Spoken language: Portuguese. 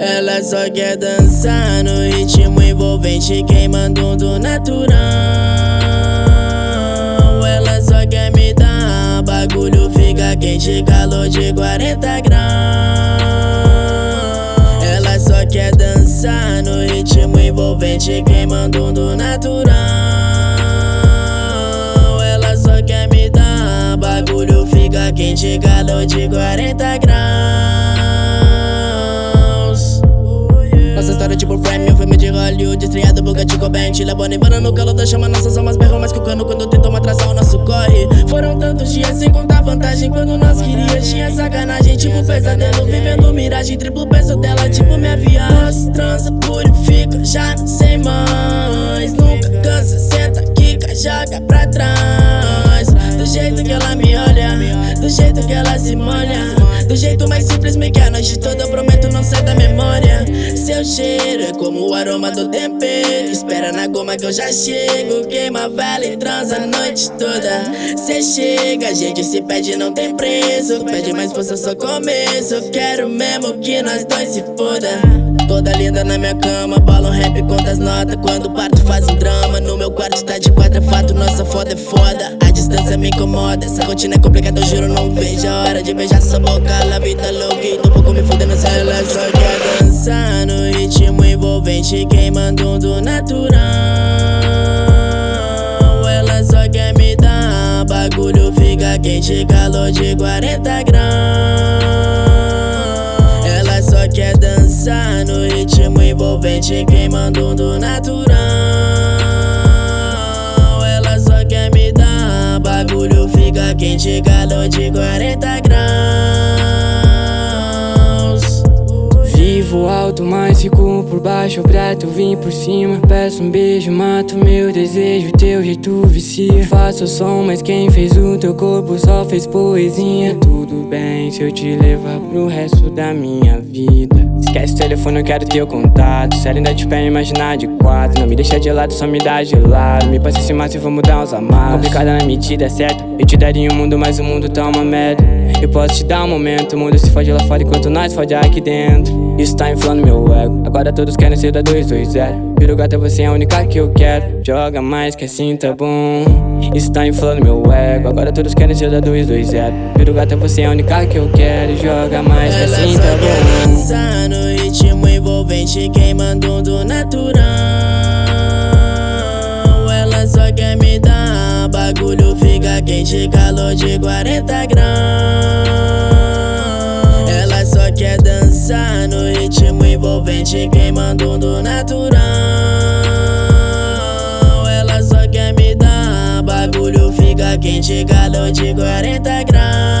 Ela só quer dançar no ritmo envolvente Queimando do natural. Ela só quer me dar Bagulho fica quente Calor de 40 graus. Ela só quer dançar no ritmo envolvente Queimando do natural. Ela só quer me dar Bagulho fica quente Calor de 40 graus história tipo frame, um filme de Hollywood Estreado por Gatinho Band Levou nevando no calor da chama Nossas almas berram mais que o cano Quando tentam atrasar o nosso corre. Foram tantos dias sem contar vantagem Quando nós queríamos tinha sacanagem Tipo pesadelo, vivendo miragem Triplo peso dela, tipo minha viagem Transa, purifica, já não sei mais. Nunca cansa, senta, quica, joga pra trás. Do jeito que ela me olha Do jeito que ela se molha Do jeito mais simples me quer a noite toda prometo não sai da memória. Seu cheiro é como o aroma do tempero. Espera na goma que eu já chego. Queima vela e transa a noite toda. Cê chega, a gente se pede não tem preço. Pede mais força, só começo. Quero mesmo que nós dois se foda Toda linda na minha cama. Um rap, conta as notas. Quando parto faz um drama No meu quarto tá de quatro, é fato Nossa foda é foda. A distância me incomoda Essa rotina é complicada, eu juro não vejo a hora de beijar sua boca. La vida louca e tô pouco me fudendo ela só quer dançar no ritmo envolvente Queimando do natural. Ela só quer me dar Bagulho fica quente Calor de 40 graus quer dançar no ritmo envolvente Queimando do natural. Ela só quer me dar Bagulho fica quente Calor de 40 Vivo alto, mas fico por baixo Pra tu vir por cima. Peço um beijo, mato meu desejo Teu jeito vicia. Faço som, mas quem fez o teu corpo Só fez poesia. Tudo bem se eu te levar pro resto da minha vida. Esquece o telefone, eu quero teu contato. Ela ainda te pé, imaginar de quatro. Não me deixa de lado, só me dá de lado. Me passa esse maço e vamos dar uns amassos Complicada na medida certa Eu te daria um mundo, mas o mundo tá uma merda. Eu posso te dar um momento. O mundo se fode lá fora enquanto nós fode aqui dentro Isso tá inflando meu ego. Agora todos querem ser da 220 Viro gata, você é a única que eu quero. Joga mais que assim tá bom. Isso tá inflando meu ego. Agora todos querem ser da 220 Viro gata, você é a única que eu quero. Joga mais que assim tá bom. Dançar no ritmo envolvente Queimando do natural. Ela só quer me dar Bagulho fica quente Calor de 40 graus Queimando do natural. Ela só quer me dar Bagulho fica quente Calor de 40 graus